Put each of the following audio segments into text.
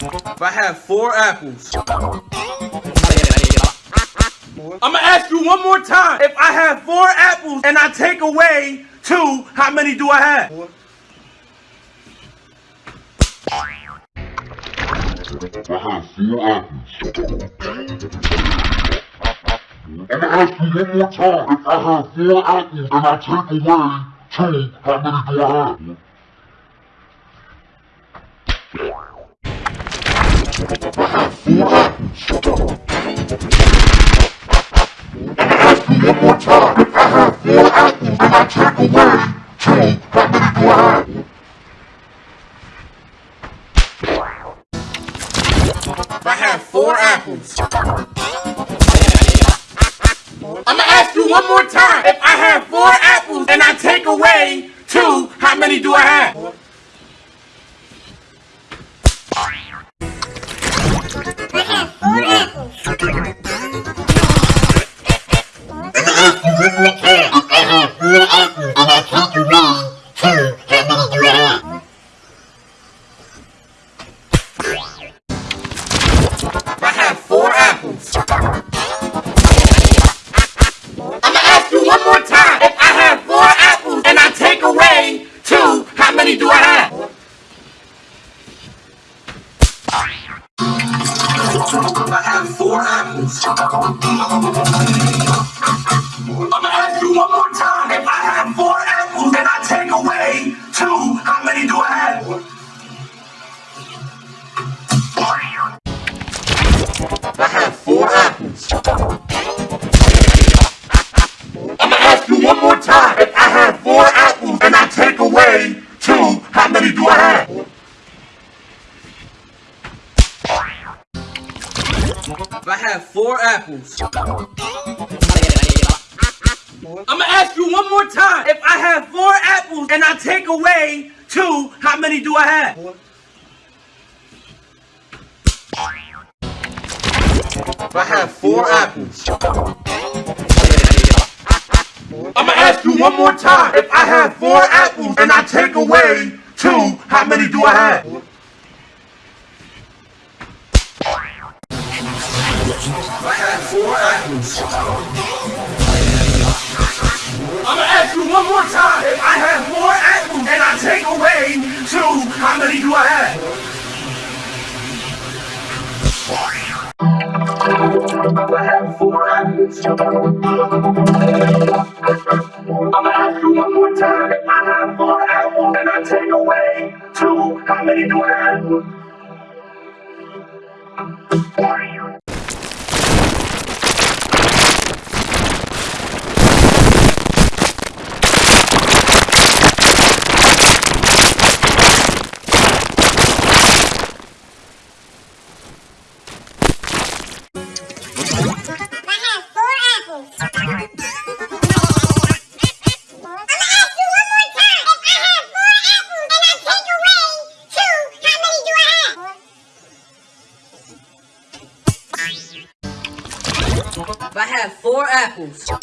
If I have four apples. I'm gonna ask you one more time. If I have four apples and I take away two, how many do I have? I have four apples. I'm gonna ask you one more time. If I have four apples and I take away two, how many do I have? I have four apples. I'm gonna ask you one more time. If I have four apples and I take away two, how many do I have? Away two, how many do I have? I have four apples and I take away two. How many do I have? I have four apples. I'm gonna ask you one more time. If I have four apples and I take away two, how many do I have? I have four apples. You one more time. If I have four apples and I take away two, how many do I have? I have four apples. I'm gonna ask you one more time. If I have four apples and I take away two, how many do I have? If I have four apples. I'm gonna ask you one more time. If I have four apples and I take away two, how many do I have? If I have four apples. I'm gonna ask you one more time. If I have four apples and I take away two, how many do I have? If I have four apples. I'm gonna ask you one more time. If I have four apples and I take away two, how many do I have? I have four apples. I'm gonna ask you one more time. If I have four apples and I take away two, how many do I have? If I have four apples. I'm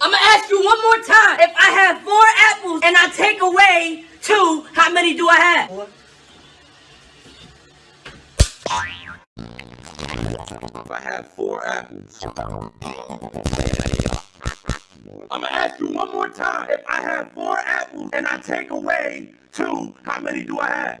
gonna ask you one more time. If I have four apples and I take away two, how many do I have? If I have four apples. I'm gonna ask you one more time. If I have four apples and I take away two, how many do I have?